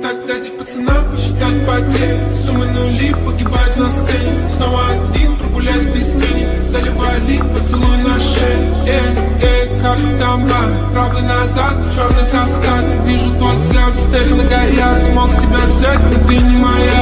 Так дайте пацанам посчитать потери Суммы нули погибать на сцене. Снова один прогуляюсь без тени Заливали поцелуй на шее Эй, эй, как там ба Правый назад, черный каскад Вижу твой взгляд, стены горят. Мог тебя взять, но ты не моя.